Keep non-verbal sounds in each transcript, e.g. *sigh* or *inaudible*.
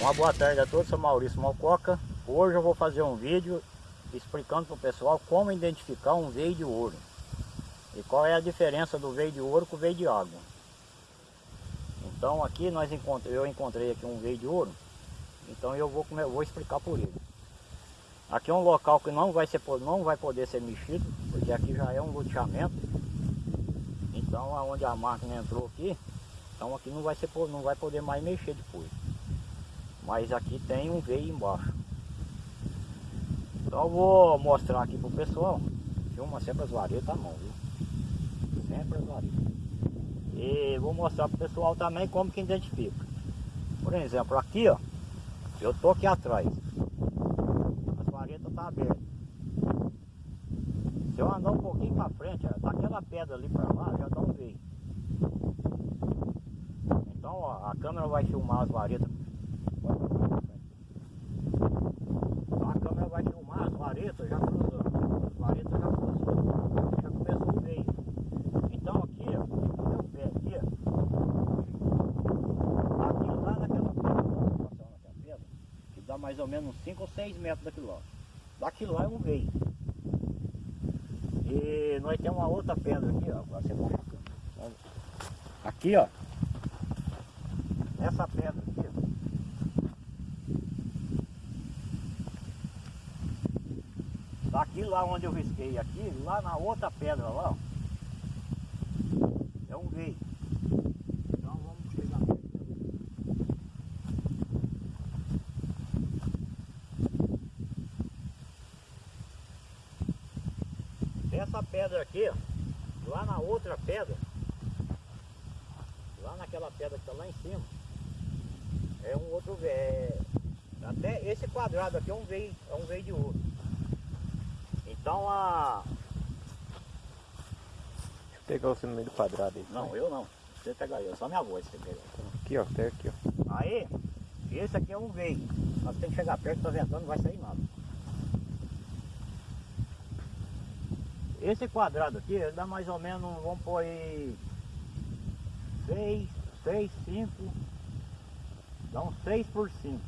Uma boa tarde a todos, sou Maurício Malcoca. Hoje eu vou fazer um vídeo explicando para o pessoal como identificar um veio de ouro. E qual é a diferença do veio de ouro com o veio de água. Então aqui nós encontrei, eu encontrei aqui um veio de ouro. Então eu vou, eu vou explicar por ele. Aqui é um local que não vai, ser, não vai poder ser mexido, porque aqui já é um loteamento. Então aonde a máquina entrou aqui, então aqui não vai, ser, não vai poder mais mexer depois. Mas aqui tem um veio embaixo. Então vou mostrar aqui pro pessoal. Filma sempre as varetas à mão, viu? Sempre as varetas. E vou mostrar pro pessoal também como que identifica. Por exemplo, aqui ó, eu tô aqui atrás vareta tá aberta. Se eu andar um pouquinho para frente, ó, daquela pedra ali para lá, já dá um veio. Então ó, a câmera vai filmar as varetas. Então, a câmera vai filmar as varetas já cruzando. As varetas já cruzou. Já começou o veio. Então aqui, ó, meu pé aqui, ó. Aqui lá naquela pedra, ou menos 5 ou 6 metros daquilo lá. Daquilo lá é um veio. E nós temos uma outra pedra aqui, ó. Agora você Aqui, ó. Essa pedra aqui, ó. Daqui lá onde eu risquei aqui, lá na outra pedra lá, ó. É um veio. essa pedra aqui, ó, lá na outra pedra, lá naquela pedra que está lá em cima, é um outro é, até esse quadrado aqui é um veio, é um veio de ouro. Então a. Deixa eu pegar você no meio do quadrado aí. Não, eu não. Você pega eu, só minha voz você pega. Aqui ó, até aqui ó. Aí, esse aqui é um veio. Nós temos que chegar perto, tá ventando, não vai sair nada. Esse quadrado aqui dá mais ou menos, vamos pôr aí 6, 6, 5, dá uns 6 por 5.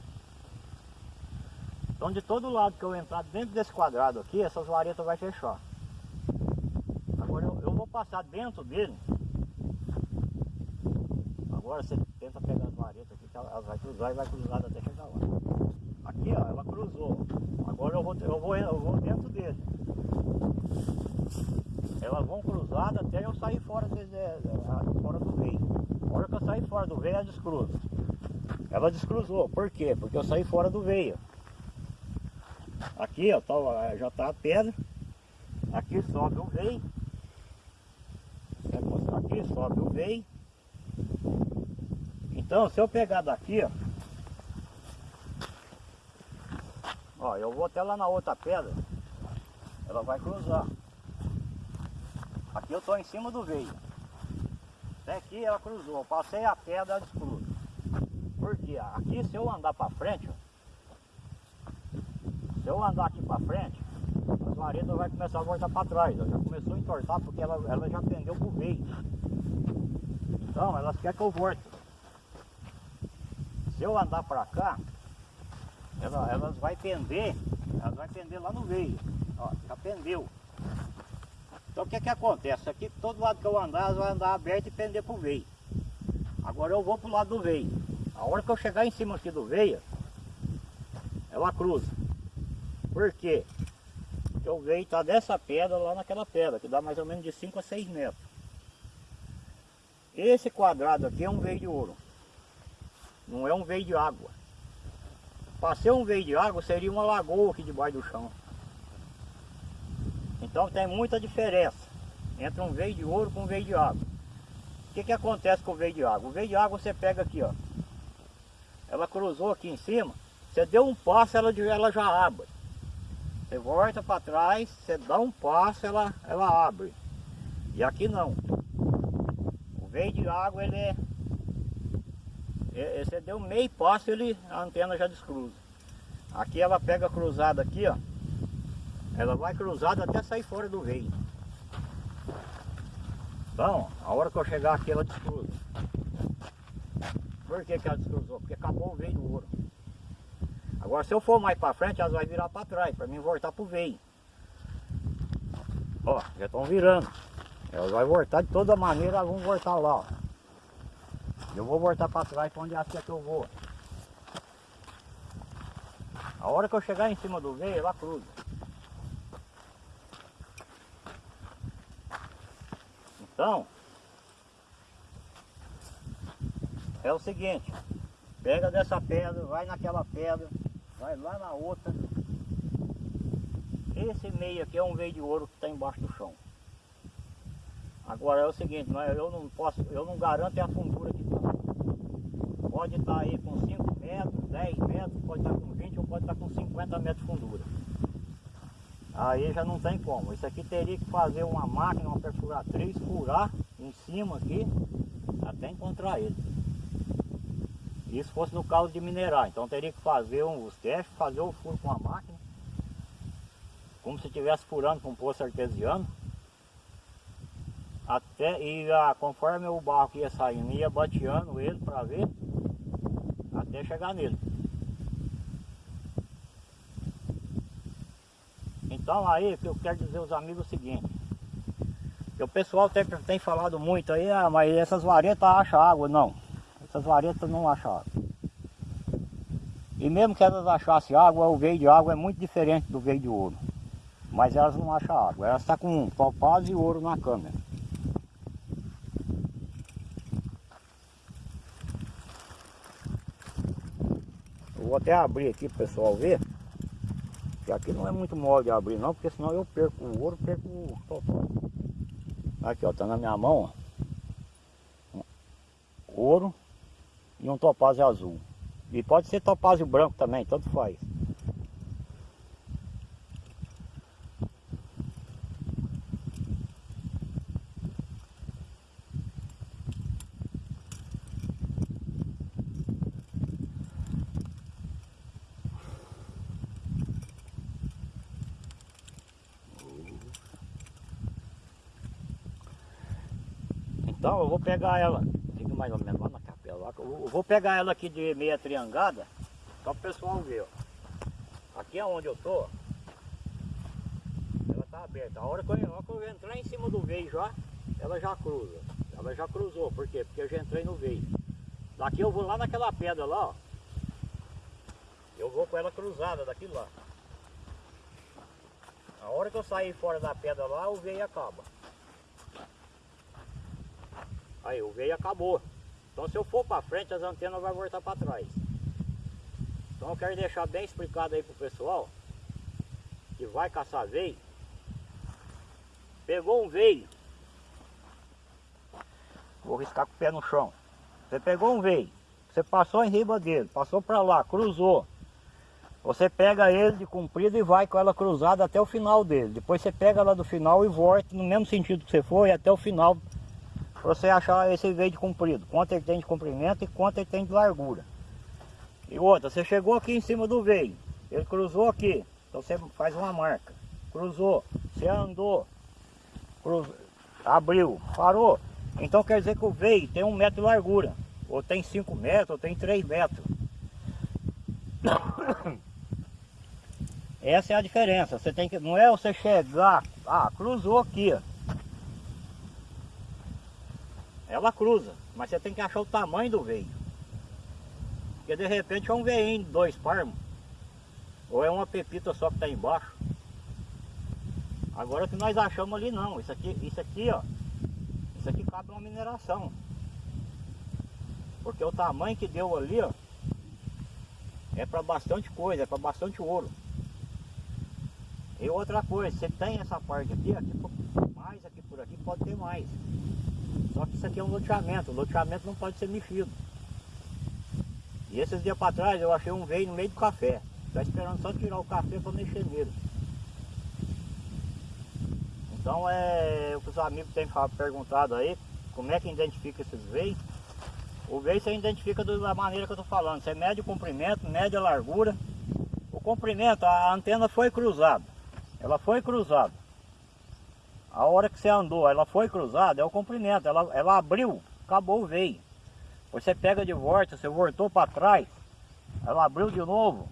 Então de todo lado que eu entrar dentro desse quadrado aqui, essas varetas vai fechar. Agora eu, eu vou passar dentro dele. Agora você tenta pegar as varetas aqui, que vai cruzar e vai cruzar até chegar lá. Aqui ó, ela cruzou. Agora eu vou, eu vou, eu vou dentro dele. Elas vão cruzadas até eu sair fora, fora do veio. A hora que eu sair fora do veio, ela descruza. Ela descruzou. Por quê? Porque eu saí fora do veio. Aqui ó, tá, já está a pedra. Aqui sobe o veio. Aqui sobe o veio. Então, se eu pegar daqui, ó. Ó, eu vou até lá na outra pedra. Ela vai cruzar. Aqui eu estou em cima do veio. Até aqui ela cruzou. Eu passei a pedra, ela descruza. Porque aqui se eu andar para frente, ó, se eu andar aqui para frente, as varetas vai começar a voltar para trás. Ó, já começou a entortar porque ela, ela já pendeu pro veio. Então elas querem que eu volte. Se eu andar para cá, ela, elas vai pender, elas vai pender lá no veio. Ó, já pendeu. Então o que é que acontece? Aqui todo lado que eu andar, vai andar aberto e pender pro veio. Agora eu vou pro lado do veio. A hora que eu chegar em cima aqui do veio, ela cruza. Por quê? Porque o veio está dessa pedra lá naquela pedra, que dá mais ou menos de 5 a 6 metros. Esse quadrado aqui é um veio de ouro. Não é um veio de água. Para ser um veio de água, seria uma lagoa aqui debaixo do chão. Então tem muita diferença entre um veio de ouro com um veio de água. O que, que acontece com o veio de água? O veio de água você pega aqui, ó. Ela cruzou aqui em cima, você deu um passo, ela, ela já abre. Você volta para trás, você dá um passo, ela, ela abre. E aqui não. O veio de água, ele é... é você deu meio passo, ele, a antena já descruza. Aqui ela pega cruzada aqui, ó. Ela vai cruzada até sair fora do veio. Então, a hora que eu chegar aqui ela descruza. Por que, que ela descruzou? Porque acabou o veio do ouro. Agora se eu for mais para frente, elas vão virar para trás, para mim voltar pro veio. Ó, já estão virando. Elas vão voltar de toda maneira, elas vão voltar lá, ó. Eu vou voltar para trás para onde acha que eu vou. A hora que eu chegar em cima do veio, ela cruza. Então, é o seguinte, pega dessa pedra, vai naquela pedra, vai lá na outra. Esse meio aqui é um veio de ouro que está embaixo do chão. Agora é o seguinte, eu não posso, eu não garanto a fundura que está. Pode estar tá aí com 5 metros, 10 metros, pode estar tá com 20 ou pode estar tá com 50 metros de fundura. Aí já não tem como. Isso aqui teria que fazer uma máquina, uma perfuratriz, furar em cima aqui, até encontrar ele. Isso fosse no caso de minerar, então teria que fazer um, os testes, fazer o furo com a máquina, como se estivesse furando com um poço artesiano. Até, e a, conforme o barro ia saindo, ia bateando ele para ver, até chegar nele. Então aí que eu quero dizer aos amigos o seguinte, que o pessoal tem, tem falado muito aí, ah, mas essas varetas acham água, não. Essas varetas não acham água. E mesmo que elas achassem água, o veio de água é muito diferente do veio de ouro. Mas elas não acham água, elas estão tá com topaz e ouro na câmera. Eu vou até abrir aqui para o pessoal ver. Aqui não é muito mole de abrir não, porque senão eu perco o ouro, perco o topaz. Aqui ó, tá na minha mão ó. Ouro e um topázio azul. E pode ser topázio branco também, tanto faz. Vou pegar ela, fica mais ou menos lá na eu vou pegar ela aqui de meia triangada, só para o pessoal ver. Ó. Aqui é onde eu tô, ela tá aberta. A hora que eu, hora que eu entrar em cima do veio já, ela já cruza. Ela já cruzou, por quê? Porque eu já entrei no veio. Daqui eu vou lá naquela pedra lá, ó. Eu vou com ela cruzada daqui lá. A hora que eu sair fora da pedra lá, o veio acaba. Aí, o veio acabou. Então se eu for para frente, as antenas vão voltar para trás. Então eu quero deixar bem explicado aí pro pessoal que vai caçar veio. Pegou um veio. Vou riscar com o pé no chão. Você pegou um veio. Você passou em riba dele, passou para lá, cruzou. Você pega ele de comprido e vai com ela cruzada até o final dele. Depois você pega ela do final e volta no mesmo sentido que você foi até o final você achar esse veio de comprido, quanto ele tem de comprimento e quanto ele tem de largura. E outra, você chegou aqui em cima do veio, ele cruzou aqui, então você faz uma marca. Cruzou, você andou, abriu, parou. Então quer dizer que o veio tem um metro de largura, ou tem 5 metros, ou tem 3 metros. *coughs* Essa é a diferença. Você tem que, não é você chegar, ah, cruzou aqui, ela cruza, mas você tem que achar o tamanho do veio. Porque de repente é um veinho de dois parmos. Ou é uma pepita só que está embaixo. Agora que nós achamos ali não. Isso aqui, isso aqui, ó. Isso aqui cabe uma mineração. Porque o tamanho que deu ali, ó. É para bastante coisa, é para bastante ouro. E outra coisa, você tem essa parte aqui, aqui mais aqui por aqui pode ter mais. Só que isso aqui é um loteamento, o loteamento não pode ser mexido. E esses dias para trás eu achei um veio no meio do café. Está esperando só tirar o café para mexer nele. Então é o que os amigos têm perguntado aí, como é que identifica esses veios. O veio você identifica da maneira que eu estou falando. Você mede o comprimento, mede a largura. O comprimento, a antena foi cruzada. Ela foi cruzada. A hora que você andou, ela foi cruzada, é o comprimento, ela, ela abriu, acabou o veio. Você pega de volta, você voltou para trás, ela abriu de novo,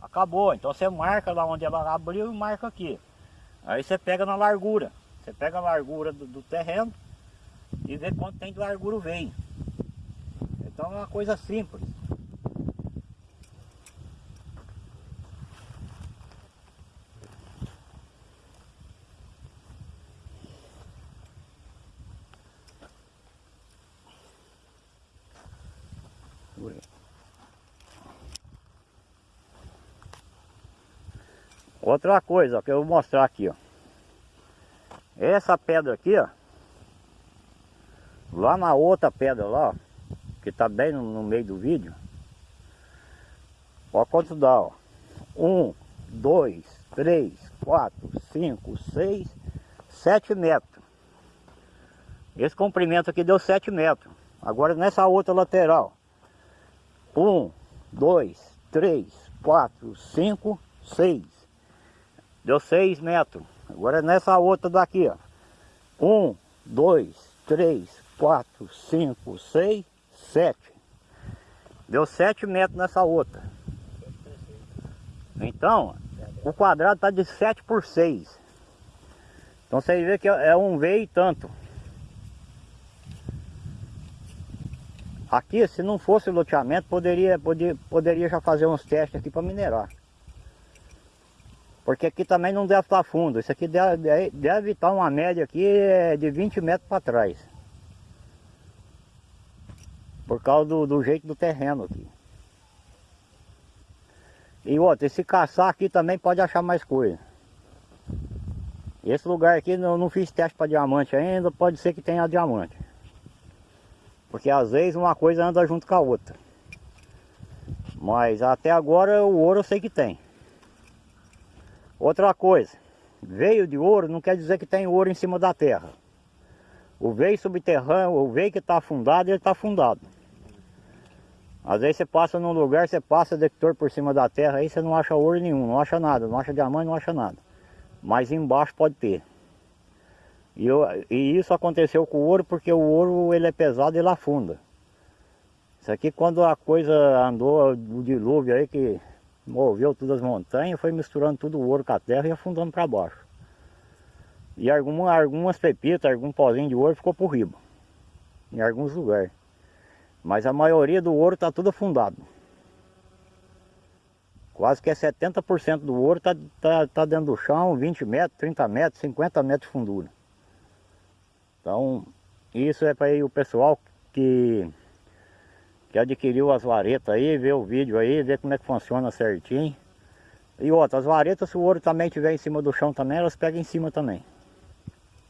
Acabou, então você marca lá onde ela abriu e marca aqui. Aí você pega na largura. Você pega a largura do, do terreno e vê quanto tem de largura o veio. Então é uma coisa simples. Outra coisa ó, que eu vou mostrar aqui, ó. Essa pedra aqui, ó. Lá na outra pedra lá, ó, que tá bem no, no meio do vídeo. Ó quanto dá, ó. Um, dois, três, quatro, cinco, seis, sete metros. Esse comprimento aqui deu sete metros. Agora nessa outra lateral. Um, dois, três, quatro, cinco, seis. Deu 6 metros. Agora nessa outra daqui, ó. 1, 2, 3, 4, 5, 6, 7. Deu 7 metros nessa outra. Então, o quadrado está de 7 por 6. Então você vê que é um V e tanto. Aqui, se não fosse loteamento, poderia, poderia, poderia já fazer uns testes aqui para minerar. Porque aqui também não deve estar fundo. Isso aqui deve, deve estar uma média aqui é, de 20 metros para trás. Por causa do, do jeito do terreno aqui. E outra, se caçar aqui também pode achar mais coisa. Esse lugar aqui eu não fiz teste para diamante ainda, pode ser que tenha diamante. Porque às vezes uma coisa anda junto com a outra. Mas até agora o ouro eu sei que tem. Outra coisa, veio de ouro não quer dizer que tem ouro em cima da terra. O veio subterrâneo, o veio que está afundado, ele está afundado. Às vezes você passa num lugar, você passa detector por cima da terra, aí você não acha ouro nenhum, não acha nada, não acha diamante, não acha nada. Mas embaixo pode ter. E, eu, e isso aconteceu com o ouro porque o ouro ele é pesado e ele afunda. Isso aqui quando a coisa andou, o dilúvio aí que moveu todas as montanhas, foi misturando tudo o ouro com a terra e afundando para baixo. E alguma, algumas pepitas, algum pozinho de ouro ficou por riba, em alguns lugares. Mas a maioria do ouro está tudo afundado. Quase que é 70% do ouro está tá, tá dentro do chão, 20 metros, 30 metros, 50 metros de fundura. Então, isso é para o pessoal que que adquiriu as varetas aí, vê o vídeo aí, vê como é que funciona certinho. E outra, as varetas, se o ouro também estiver em cima do chão também, elas pegam em cima também.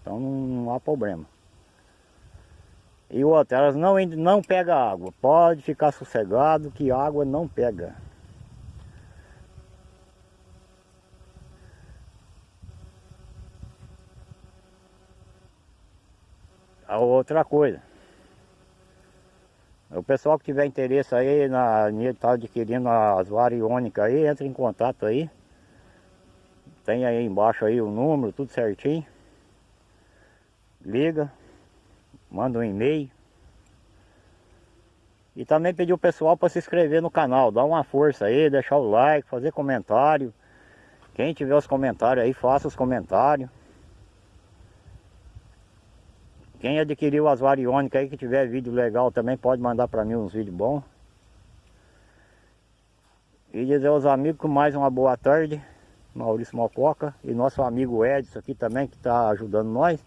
Então não, não há problema. E outra, elas não, não pegam água. Pode ficar sossegado que água não pega. A outra coisa. O pessoal que tiver interesse aí na tá adquirindo as variônicas aí, entra em contato aí. Tem aí embaixo aí o número, tudo certinho. Liga, manda um e-mail. E também pedir o pessoal para se inscrever no canal, dar uma força aí, deixar o like, fazer comentário. Quem tiver os comentários aí, faça os comentários. Quem adquiriu as variônicas aí, que tiver vídeo legal também, pode mandar para mim uns vídeos bons. E dizer aos amigos mais uma boa tarde, Maurício Mococa e nosso amigo Edson aqui também, que está ajudando nós.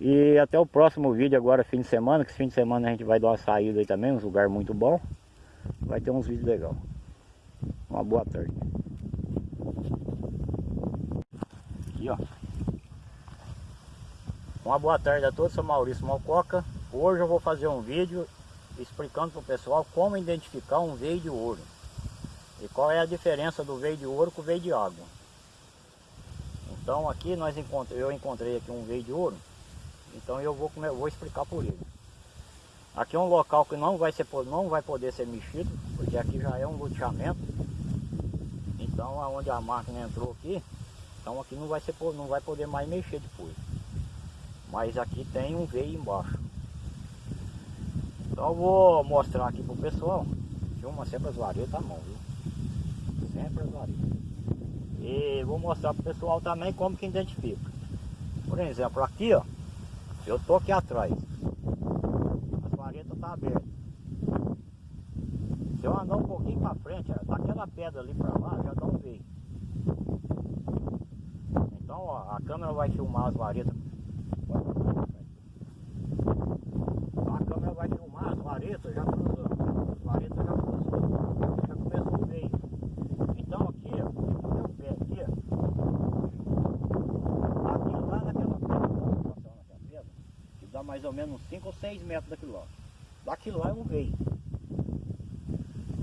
E até o próximo vídeo agora, fim de semana, que esse fim de semana a gente vai dar uma saída aí também, um lugar muito bom. Vai ter uns vídeos legais. Uma boa tarde. Aqui ó. Uma boa tarde a todos, sou Maurício Malcoca. Hoje eu vou fazer um vídeo explicando para o pessoal como identificar um veio de ouro. E qual é a diferença do veio de ouro com o veio de água. Então aqui nós encontrei, eu encontrei aqui um veio de ouro. Então eu vou, vou explicar por ele. Aqui é um local que não vai, ser, não vai poder ser mexido, porque aqui já é um loteamento. Então aonde a máquina entrou aqui, então aqui não vai, ser, não vai poder mais mexer depois. Mas aqui tem um veio embaixo. Então vou mostrar aqui pro pessoal. Filma sempre as varetas à mão, viu? Sempre as varetas. E vou mostrar pro pessoal também como que identifica. Por exemplo, aqui ó, eu tô aqui atrás. As varetas tá abertas. Se eu andar um pouquinho para frente, daquela pedra ali para lá, já dá um veio. Então ó, a câmera vai filmar as varetas. A câmera vai filmar as varetas já cruzando. As varetas já cruzou. Já começou o veio. Então aqui, ó, meu pé aqui, ó. Aqui lá naquela pedra, naquela pedra, que dá mais ou menos 5 ou 6 metros daquilo lá. Daqui lá é um veio.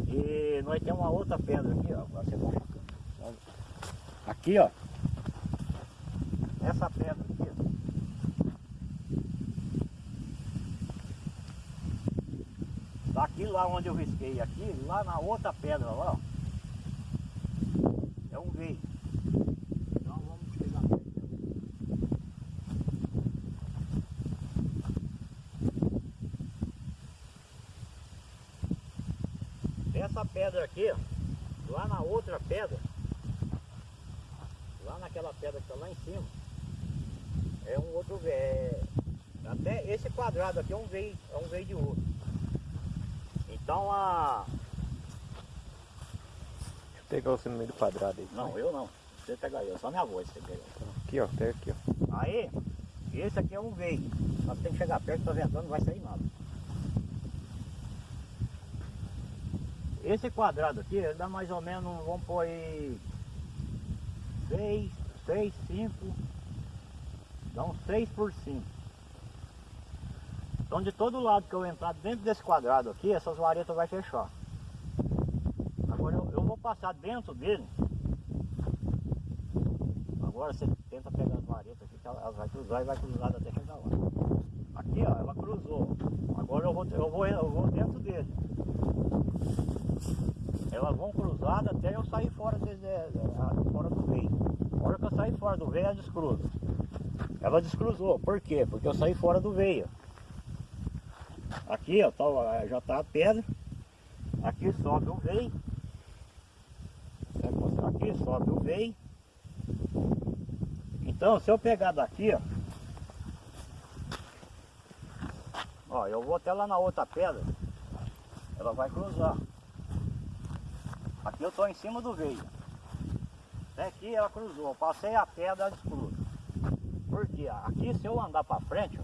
E nós temos uma outra pedra aqui, ó. Você. Aqui, ó. Essa pedra aqui, ó. Daqui lá onde eu risquei aqui, lá na outra pedra lá, ó. É um veio. Então vamos chegar perto. Essa pedra aqui, ó, lá na outra pedra, lá pedra que está lá em cima, é um outro. É, até esse quadrado aqui é um veio, é um veio de ouro. Então a. Deixa eu pegar você no meio do quadrado aí. Não, eu não. Você pega aí, só minha voz você pega. Aqui, ó, até aqui, ó. Aí, esse aqui é um veio. Nós temos que chegar perto, tá ventando, não vai sair nada. Esse quadrado aqui, ele dá mais ou menos, vamos pôr aí 6, 6, 5, dá uns 6 por 5. Então de todo lado que eu entrar dentro desse quadrado aqui, essas varetas vai fechar. Agora eu, eu vou passar dentro dele. Agora você tenta pegar as varetas aqui, que elas vai cruzar e vai cruzar até chegar lá. Aqui ó, ela cruzou. Agora eu vou, eu vou, eu vou dentro dele. Elas vão cruzadas até eu sair fora, desse, fora do veio. Hora que eu sair fora do veio, ela descruza. Ela descruzou. Por quê? Porque eu saí fora do veio. Aqui ó, tá, já está a pedra. Aqui sobe o veio. Aqui sobe o veio. Então, se eu pegar daqui, ó. Ó, eu vou até lá na outra pedra. Ela vai cruzar. Aqui eu estou em cima do veio. Até aqui ela cruzou. Eu passei a pedra, ela descruza. Porque aqui se eu andar para frente, ó,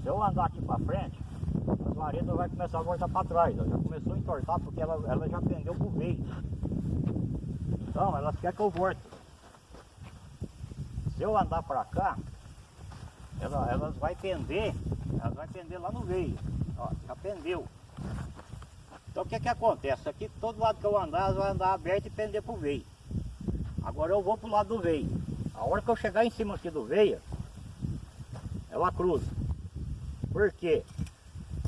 se eu andar aqui para frente, as varetas vai começar a voltar para trás. Ó. Já começou a entortar porque ela, ela já pendeu pro veio. Então elas querem que eu volte. Se eu andar para cá, ela, elas vai pender, elas vai pender lá no veio. Ó, já pendeu. Então o que que acontece? Aqui todo lado que eu andar, vão andar aberto e pender pro veio. Agora eu vou pro lado do veio. A hora que eu chegar em cima aqui do veio, ela cruza. Por quê?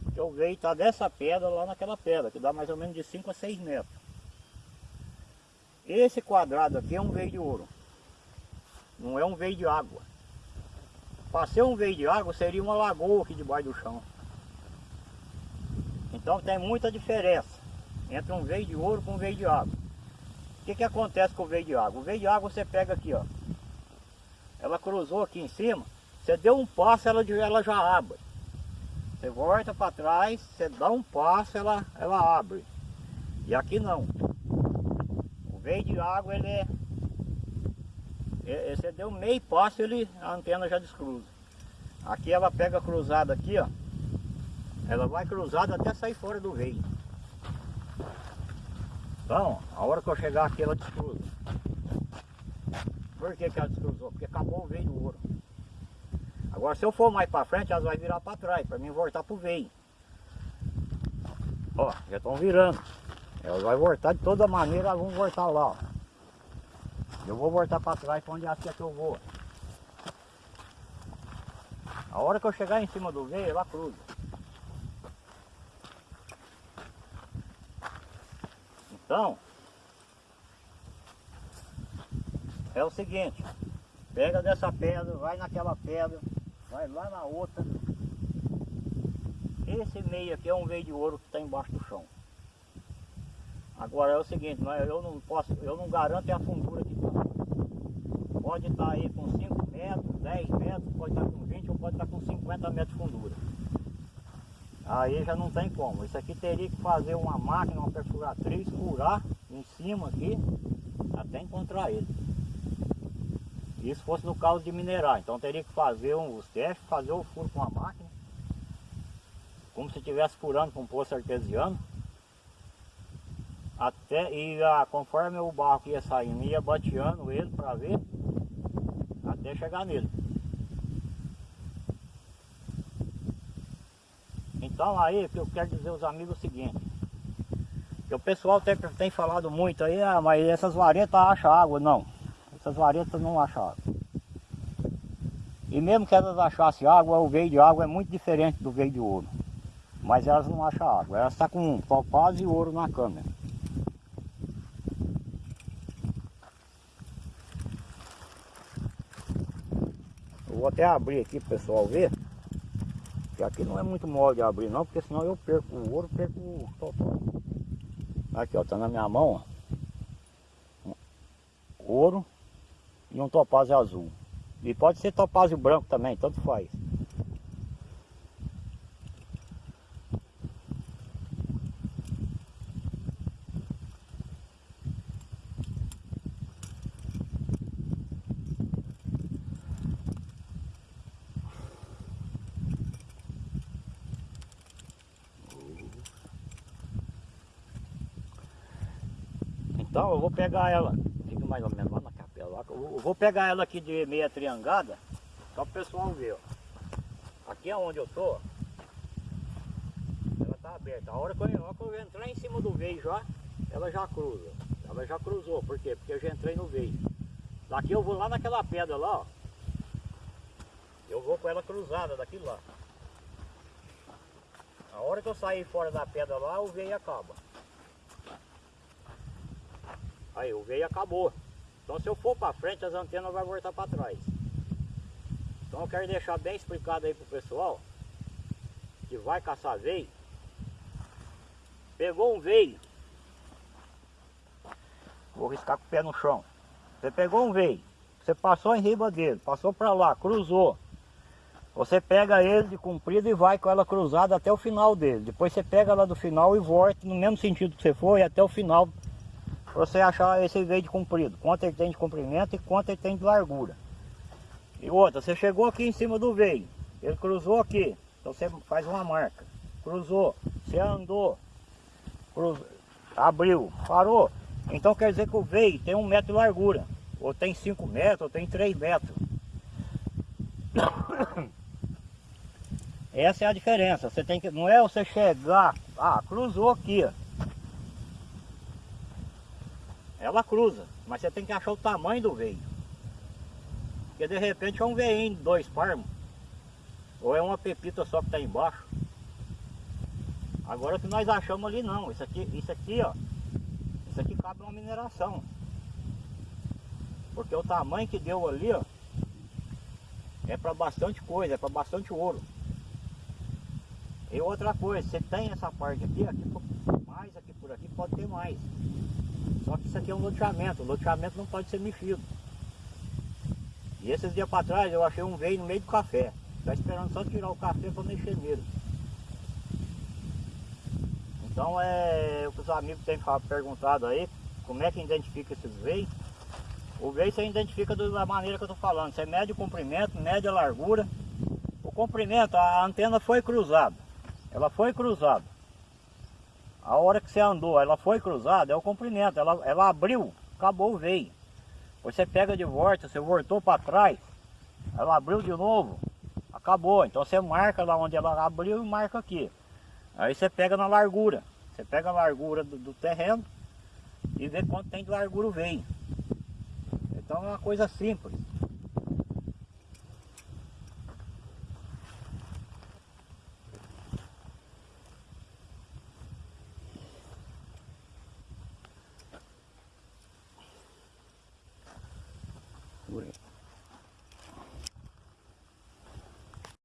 Porque o veio está dessa pedra lá naquela pedra, que dá mais ou menos de 5 a 6 metros. Esse quadrado aqui é um veio de ouro. Não é um veio de água. Para ser um veio de água, seria uma lagoa aqui debaixo do chão. Então tem muita diferença entre um veio de ouro com um veio de água. O que, que acontece com o veio de água? O veio de água você pega aqui, ó. Ela cruzou aqui em cima, você deu um passo, ela, ela já abre. Você volta para trás, você dá um passo, ela, ela abre. E aqui não. O veio de água, ele é... é você deu meio passo, ele, a antena já descruza. Aqui ela pega cruzada aqui, ó. Ela vai cruzada até sair fora do veio. Então, a hora que eu chegar aqui, ela descruza. Por que, que ela descruzou? Porque acabou o veio do ouro. Agora, se eu for mais para frente, elas vão virar para trás, para mim voltar pro veio. Ó, já estão virando. Elas vão voltar de toda maneira, elas vão voltar lá, ó. Eu vou voltar para trás para onde acha que eu vou. A hora que eu chegar em cima do veio, ela cruza. Então, é o seguinte, pega dessa pedra, vai naquela pedra, vai lá na outra. Esse meio aqui é um veio de ouro que está embaixo do chão. Agora é o seguinte, eu não posso, eu não garanto é a fundura que tá. Pode estar aí com 5 metros, 10 metros, pode estar com 20 ou pode estar com 50 metros de fundura. Aí já não tem como. Isso aqui teria que fazer uma máquina, uma perfuratriz, furar em cima aqui, até encontrar ele. Isso fosse no caso de minerar. Então teria que fazer um, os testes, fazer o furo com a máquina. Como se estivesse furando com um poço artesiano. Até, e ah, conforme o barro que ia saindo, ia bateando ele para ver, até chegar nele. Então aí que eu quero dizer aos amigos o seguinte, que o pessoal tem, tem falado muito aí, ah, mas essas varetas acham água, não. Essas varetas não acham água. E mesmo que elas achassem água, o veio de água é muito diferente do veio de ouro. Mas elas não acham água, elas estão com topaz e ouro na câmera. Eu vou até abrir aqui para o pessoal ver. Aqui não é muito mole de abrir não, porque senão eu perco o ouro, perco o topaz. Aqui ó, tá na minha mão ó. Ouro e um topázio azul. E pode ser topázio branco também, tanto faz. Então eu vou pegar ela, fica mais ou menos lá na capela. Eu vou pegar ela aqui de meia triangada, só para o pessoal ver. Ó. Aqui é onde eu tô, ela tá aberta. A hora que eu, eu entrar em cima do veio já, ela já cruza. Ela já cruzou, por quê? Porque eu já entrei no veio. Daqui eu vou lá naquela pedra lá, ó. Eu vou com ela cruzada daqui lá. A hora que eu sair fora da pedra lá, o veio acaba. Aí o veio acabou. Então se eu for para frente, as antenas vão voltar para trás. Então eu quero deixar bem explicado aí pro pessoal que vai caçar veio. Pegou um veio. Vou riscar com o pé no chão. Você pegou um veio. Você passou em riba dele, passou para lá, cruzou. Você pega ele de comprido e vai com ela cruzada até o final dele. Depois você pega ela do final e volta no mesmo sentido que você foi até o final você achar esse veio comprido, quanto ele tem de comprimento e quanto ele tem de largura. E outra, você chegou aqui em cima do veio, ele cruzou aqui, então você faz uma marca. Cruzou, você andou, cruzou, abriu, parou. Então quer dizer que o veio tem um metro de largura, ou tem cinco metros, ou tem três metros. *coughs* Essa é a diferença. Você tem que, não é você chegar, ah, cruzou aqui, ó. Ela cruza, mas você tem que achar o tamanho do veio. Porque de repente é um veinho dois palmos. Ou é uma pepita só que está embaixo. Agora o que nós achamos ali não. Isso aqui, isso aqui, ó. Isso aqui cabe uma mineração. Porque o tamanho que deu ali, ó. É para bastante coisa, é para bastante ouro. E outra coisa, você tem essa parte aqui, aqui mais, aqui por aqui pode ter mais. Só que isso aqui é um loteamento, o loteamento não pode ser mexido. E esses dias para trás eu achei um veio no meio do café. Está esperando só tirar o café para mexer nele. Então é o que os amigos têm perguntado aí, como é que identifica esses veios. O veio você identifica da maneira que eu estou falando. Você mede o comprimento, mede a largura. O comprimento, a antena foi cruzada. Ela foi cruzada. A hora que você andou, ela foi cruzada, é o comprimento. Ela, ela abriu, acabou o veio. Você pega de volta, você voltou para trás, ela abriu de novo, acabou. Então você marca lá onde ela abriu e marca aqui. Aí você pega na largura. Você pega a largura do, do terreno e vê quanto tem de largura o veio. Então é uma coisa simples.